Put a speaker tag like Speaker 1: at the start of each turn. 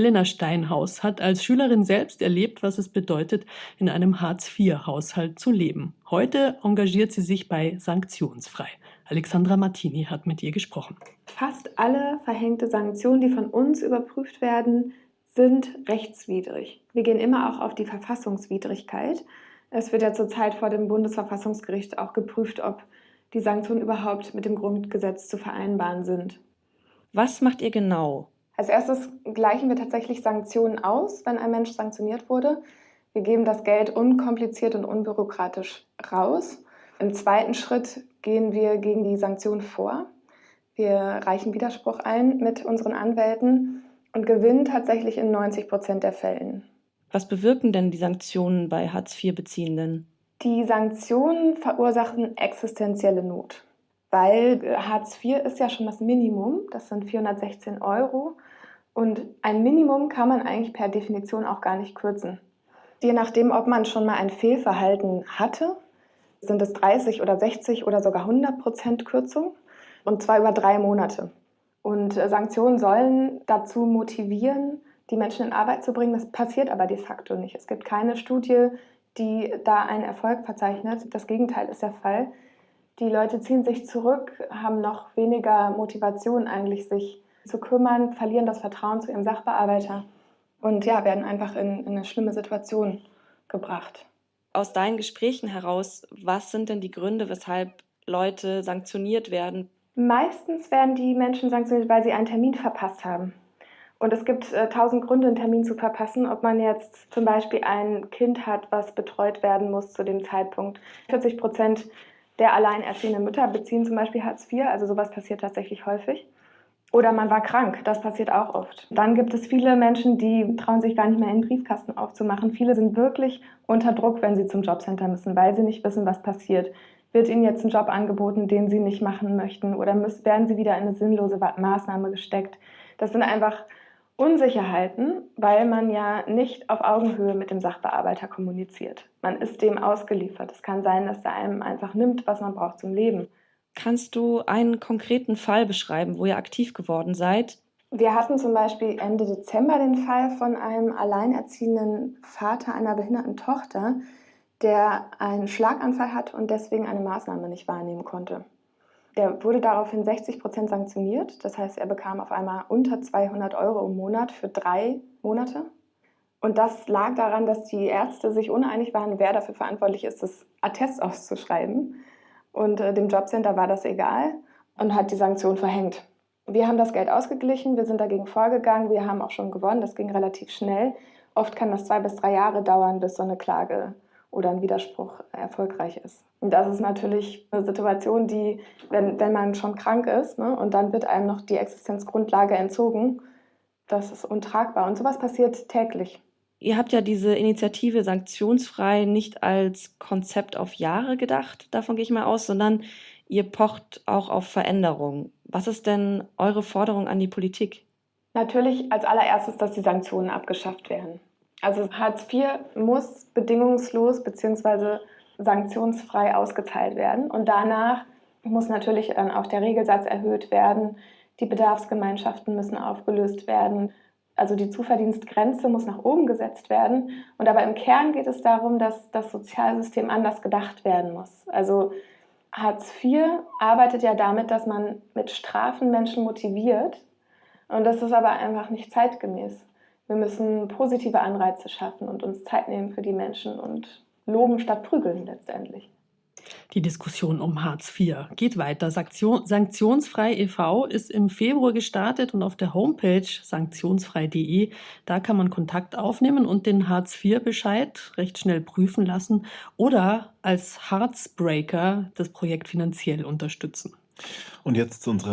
Speaker 1: Helena Steinhaus hat als Schülerin selbst erlebt, was es bedeutet, in einem Hartz-IV-Haushalt zu leben. Heute engagiert sie sich bei Sanktionsfrei. Alexandra Martini hat mit ihr gesprochen.
Speaker 2: Fast alle verhängte Sanktionen, die von uns überprüft werden, sind rechtswidrig. Wir gehen immer auch auf die Verfassungswidrigkeit. Es wird ja zurzeit vor dem Bundesverfassungsgericht auch geprüft, ob die Sanktionen überhaupt mit dem Grundgesetz zu vereinbaren sind.
Speaker 3: Was macht ihr genau?
Speaker 2: Als erstes gleichen wir tatsächlich Sanktionen aus, wenn ein Mensch sanktioniert wurde. Wir geben das Geld unkompliziert und unbürokratisch raus. Im zweiten Schritt gehen wir gegen die Sanktionen vor. Wir reichen Widerspruch ein mit unseren Anwälten und gewinnen tatsächlich in 90 Prozent der Fällen.
Speaker 3: Was bewirken denn die Sanktionen bei Hartz-IV-Beziehenden?
Speaker 2: Die Sanktionen verursachen existenzielle Not, weil Hartz IV ist ja schon das Minimum, das sind 416 Euro. Und ein Minimum kann man eigentlich per Definition auch gar nicht kürzen. Je nachdem, ob man schon mal ein Fehlverhalten hatte, sind es 30 oder 60 oder sogar 100 Prozent Kürzung und zwar über drei Monate. Und äh, Sanktionen sollen dazu motivieren, die Menschen in Arbeit zu bringen. Das passiert aber de facto nicht. Es gibt keine Studie, die da einen Erfolg verzeichnet. Das Gegenteil ist der Fall. Die Leute ziehen sich zurück, haben noch weniger Motivation eigentlich, sich zu kümmern, verlieren das Vertrauen zu ihrem Sachbearbeiter und ja, werden einfach in, in eine schlimme Situation gebracht.
Speaker 3: Aus deinen Gesprächen heraus, was sind denn die Gründe, weshalb Leute sanktioniert werden?
Speaker 2: Meistens werden die Menschen sanktioniert, weil sie einen Termin verpasst haben. Und es gibt äh, tausend Gründe, einen Termin zu verpassen. Ob man jetzt zum Beispiel ein Kind hat, was betreut werden muss zu dem Zeitpunkt. 40 Prozent der alleinerziehenden Mütter beziehen zum Beispiel Hartz IV. Also sowas passiert tatsächlich häufig. Oder man war krank, das passiert auch oft. Dann gibt es viele Menschen, die trauen sich gar nicht mehr in den Briefkasten aufzumachen. Viele sind wirklich unter Druck, wenn sie zum Jobcenter müssen, weil sie nicht wissen, was passiert. Wird ihnen jetzt ein Job angeboten, den sie nicht machen möchten? Oder müssen, werden sie wieder in eine sinnlose Maßnahme gesteckt? Das sind einfach Unsicherheiten, weil man ja nicht auf Augenhöhe mit dem Sachbearbeiter kommuniziert. Man ist dem ausgeliefert. Es kann sein, dass er einem einfach nimmt, was man braucht zum Leben.
Speaker 3: Kannst du einen konkreten Fall beschreiben, wo ihr aktiv geworden seid?
Speaker 2: Wir hatten zum Beispiel Ende Dezember den Fall von einem alleinerziehenden Vater einer behinderten Tochter, der einen Schlaganfall hat und deswegen eine Maßnahme nicht wahrnehmen konnte. Der wurde daraufhin 60 Prozent sanktioniert. Das heißt, er bekam auf einmal unter 200 Euro im Monat für drei Monate. Und das lag daran, dass die Ärzte sich uneinig waren, wer dafür verantwortlich ist, das Attest auszuschreiben. Und äh, dem Jobcenter war das egal und hat die Sanktion verhängt. Wir haben das Geld ausgeglichen, wir sind dagegen vorgegangen, wir haben auch schon gewonnen, das ging relativ schnell. Oft kann das zwei bis drei Jahre dauern, bis so eine Klage oder ein Widerspruch erfolgreich ist. Und das ist natürlich eine Situation, die, wenn, wenn man schon krank ist ne, und dann wird einem noch die Existenzgrundlage entzogen, das ist untragbar. Und sowas passiert täglich.
Speaker 3: Ihr habt ja diese Initiative sanktionsfrei nicht als Konzept auf Jahre gedacht, davon gehe ich mal aus, sondern ihr pocht auch auf Veränderung. Was ist denn eure Forderung an die Politik?
Speaker 2: Natürlich als allererstes, dass die Sanktionen abgeschafft werden. Also Hartz IV muss bedingungslos bzw. sanktionsfrei ausgezahlt werden und danach muss natürlich dann auch der Regelsatz erhöht werden, die Bedarfsgemeinschaften müssen aufgelöst werden also die Zuverdienstgrenze muss nach oben gesetzt werden. Und aber im Kern geht es darum, dass das Sozialsystem anders gedacht werden muss. Also Hartz IV arbeitet ja damit, dass man mit Strafen Menschen motiviert. Und das ist aber einfach nicht zeitgemäß. Wir müssen positive Anreize schaffen und uns Zeit nehmen für die Menschen und loben statt prügeln letztendlich.
Speaker 1: Die Diskussion um Hartz IV geht weiter. Sanktion, Sanktionsfrei e.V. ist im Februar gestartet und auf der Homepage sanktionsfrei.de, da kann man Kontakt aufnehmen und den Hartz IV-Bescheid recht schnell prüfen lassen oder als Heartsbreaker das Projekt finanziell unterstützen.
Speaker 4: Und jetzt zu unserer